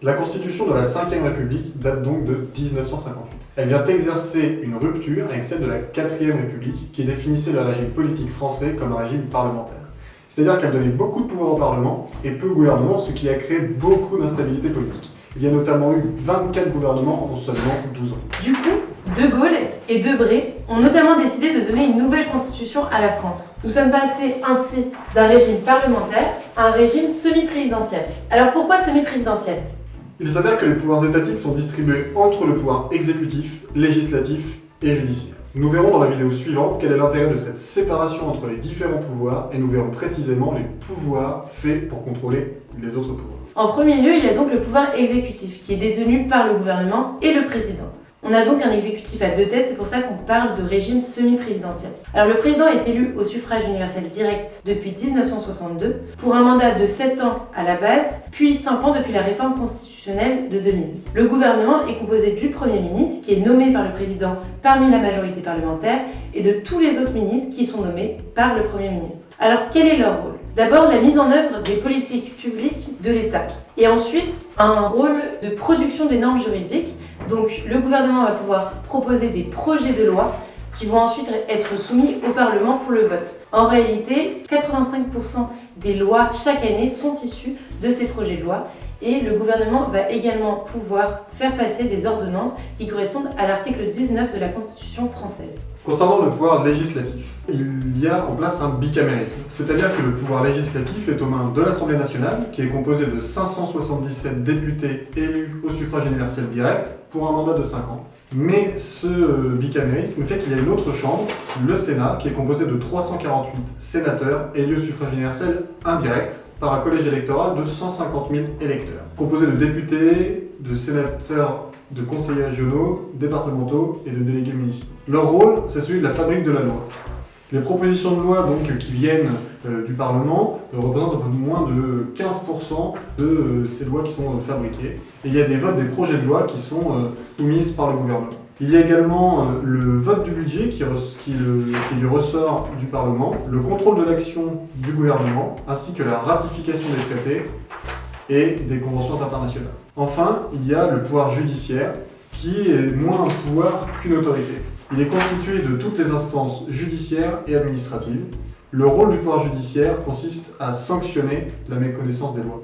La constitution de la 5ème République date donc de 1958. Elle vient exercer une rupture avec celle de la 4ème République qui définissait le régime politique français comme un régime parlementaire. C'est-à-dire qu'elle donnait beaucoup de pouvoir au Parlement et peu au gouvernement, ce qui a créé beaucoup d'instabilité politique. Il y a notamment eu 24 gouvernements en seulement 12 ans. Du coup, De Gaulle et Debré ont notamment décidé de donner une nouvelle constitution à la France. Nous sommes passés ainsi d'un régime parlementaire à un régime semi-présidentiel. Alors pourquoi semi-présidentiel? Il s'avère que les pouvoirs étatiques sont distribués entre le pouvoir exécutif, législatif et judiciaire. Nous verrons dans la vidéo suivante quel est l'intérêt de cette séparation entre les différents pouvoirs et nous verrons précisément les pouvoirs faits pour contrôler les autres pouvoirs. En premier lieu, il y a donc le pouvoir exécutif qui est détenu par le gouvernement et le président. On a donc un exécutif à deux têtes, c'est pour ça qu'on parle de régime semi-présidentiel. Alors le président est élu au suffrage universel direct depuis 1962 pour un mandat de 7 ans à la base, puis 5 ans depuis la réforme constitutionnelle de 2000. Le gouvernement est composé du Premier ministre qui est nommé par le président parmi la majorité parlementaire et de tous les autres ministres qui sont nommés par le Premier ministre. Alors quel est leur rôle? D'abord la mise en œuvre des politiques publiques de l'État et ensuite un rôle de production des normes juridiques donc le gouvernement va pouvoir proposer des projets de loi qui vont ensuite être soumis au Parlement pour le vote. En réalité, 85% des lois chaque année sont issues de ces projets de loi et le gouvernement va également pouvoir faire passer des ordonnances qui correspondent à l'article 19 de la Constitution française. Concernant le pouvoir législatif, il y a en place un bicamérisme, c'est-à-dire que le pouvoir législatif est aux mains de l'Assemblée nationale, qui est composée de 577 députés élus au suffrage universel direct pour un mandat de 5 ans. Mais ce bicamérisme fait qu'il y a une autre chambre, le Sénat, qui est composé de 348 sénateurs élus au suffrage universel indirect par un collège électoral de 150 000 électeurs, composé de députés, de sénateurs de conseillers régionaux, départementaux et de délégués municipaux. Leur rôle, c'est celui de la fabrique de la loi. Les propositions de loi donc, qui viennent euh, du Parlement euh, représentent un peu moins de 15% de euh, ces lois qui sont fabriquées. Et il y a des votes des projets de loi qui sont soumis par le gouvernement. Il y a également le vote du budget qui, qui, qui est du ressort du Parlement, le contrôle de l'action du gouvernement, ainsi que la ratification des traités et des conventions internationales. Enfin, il y a le pouvoir judiciaire, qui est moins un pouvoir qu'une autorité. Il est constitué de toutes les instances judiciaires et administratives. Le rôle du pouvoir judiciaire consiste à sanctionner la méconnaissance des lois.